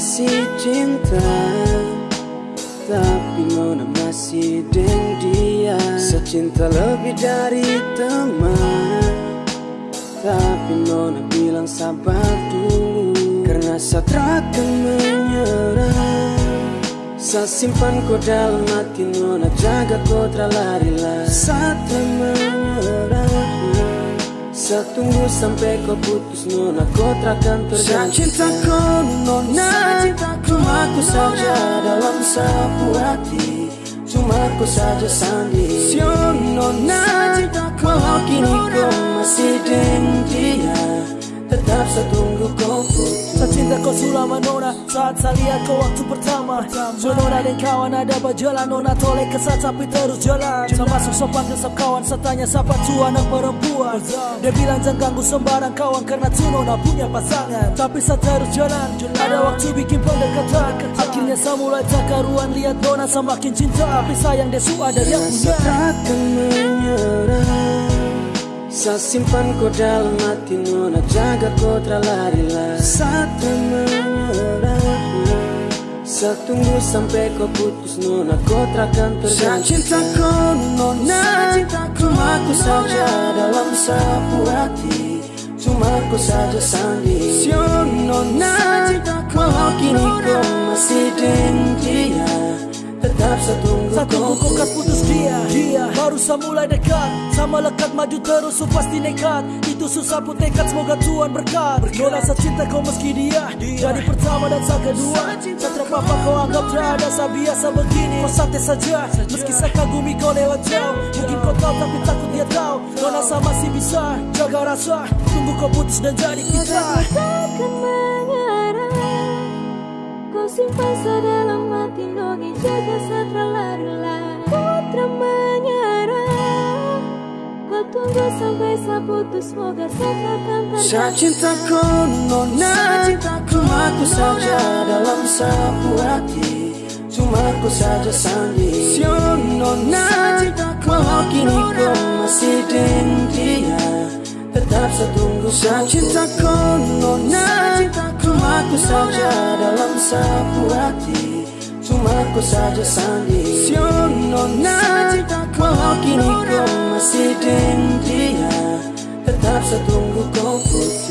kasih cinta Tapi Nona masih deng dia Secinta lebih dari teman Tapi Nona bilang sabar dulu. Karena saya akan menyerah. Saya simpan kau dalam hati Nona Jaga kau terlari-lari Saya menyerah Saya tunggu sampai kau putus Nona Kau takkan terganti Saya cinta kau Nona Cuma aku saja dalam sapu hati. Cuma aku saja sandi. Sio Nona Walau kini kau masih dengan kau selama nona Saat saya lihat kau waktu pertama. So nona dan kawan ada berjalan Nona toleh kesat tapi terus jalan. Saya masuk sopan ke kawan Saya tanya siapa tu anak perempuan? Dia bilang jangan ganggu sembarang kawan Karena tu nona punya pasangan. Tapi saya terus jalan Ada waktu bikin pendekatan. Akhirnya saya mulai tak Lihat nona semakin cinta. Tapi sayang dia su ada dia punya takkan menyerah Saya simpan kau dalam hati Nona Jaga kau terlari-lari. Saya menyerah Saya tunggu sampai kau putus Nona Kau takkan terganti Saya cinta kau Nona. Cuma aku saja dalam sapu hati. Cuma aku saja sandi. Sio Nona. Walau kini kau masih dengan dia Tetap tunggu Satu kau buku kas putus dia. Dia. Baru saya mulai dekat. Sama lekat maju terus so pasti nekat. Itu susah pun tekad semoga Tuhan berkat. Saya cinta kau meski dia. Jadi pertama dan saya kedua. Saya terpapar kau. anggap tak ada Saya biasa begini. Kau santai saja. Meski saya kagumi kau lewat jauh. Mungkin kau tahu tapi takut dia tahu. Nona saya masih bisa Jaga rasa. Tunggu kau putus dan jadi kita takkan Kau simpan sedalam Nogi jaga Kau tunggu sampai saya putus Semoga saya takkan Saya terganti cinta kau nona Cuma aku saja dalam sapu hati. Cuma aku saja sandi Sio nona Walau kini kau masih dengan dia Tetap saya tunggu Saya cinta kau nona Cuma aku saja dalam sapu hati aku saja sandi Sio nona Walau kini kau masih dengan dia Tetap saya tunggu kau putus